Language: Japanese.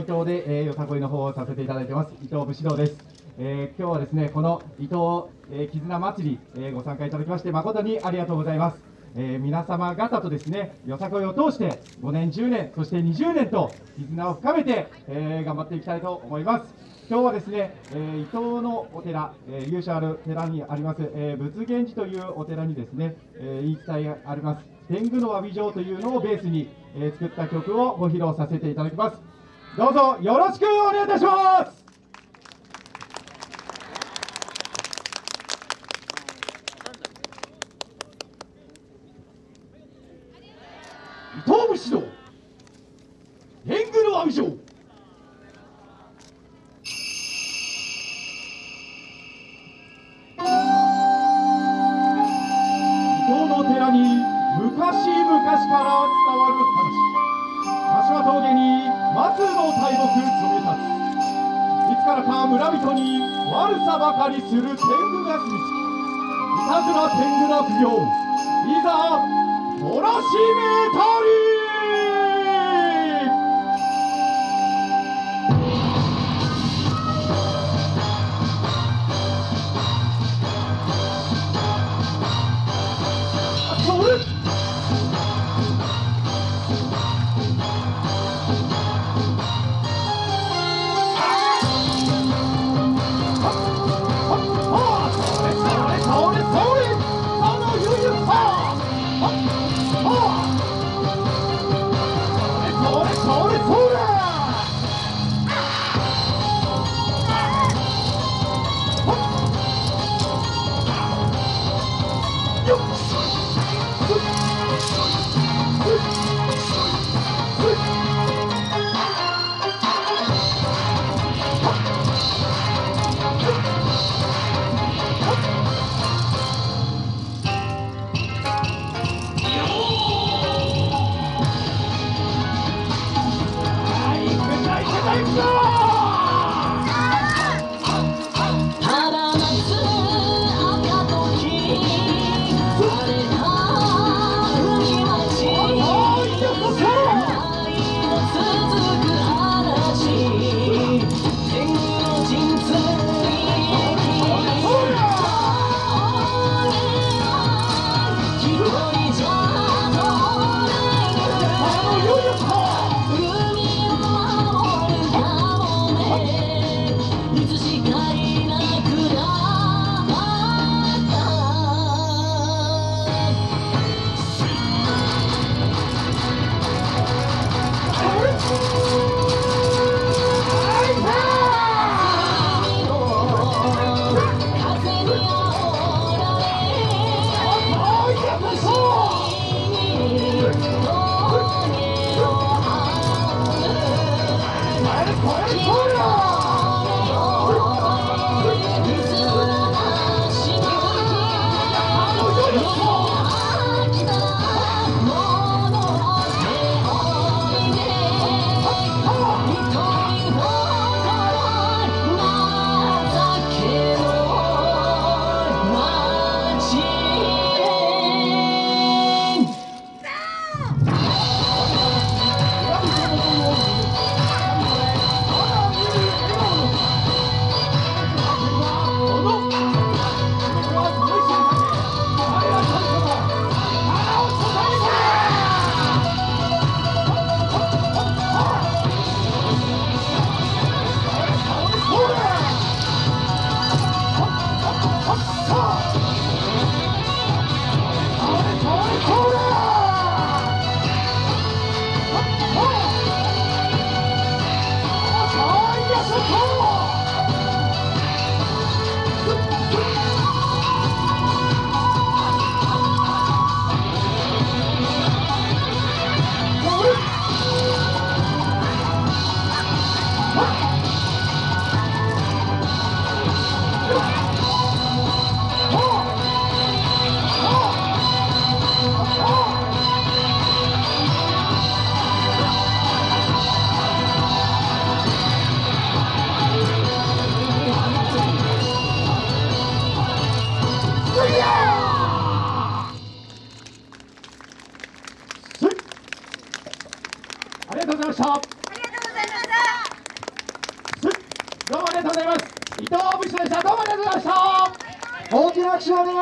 伊藤で、えー、よさこいの方をさせていただいてます。伊藤武士道です、えー、今日はですねこの伊藤、えー、絆祭り、えご参加いただきまして誠にありがとうございます、え皆様方とですねよさこいを通して5年10年そして20年と絆を深めて、え頑張っていきたいと思います。今日はですね、え伊東のお寺、え由緒ある寺にあります、え仏源寺というお寺にですね、え言い伝えがあります。天狗の詫び状というのをベースに、え作った曲をご披露させていただきます。どうぞよろしくお願いいたします。伊藤武士道天狗の阿弥陀寺に昔々からからか村人に悪さばかりする天狗が住みいたずら天狗な不行いざ懲らしめたり。Let's go! ありがとうございました。ありがとうございました。どうもありがとうございます。伊藤武士でした。どうもありがとうございました。大きな拍手をお願い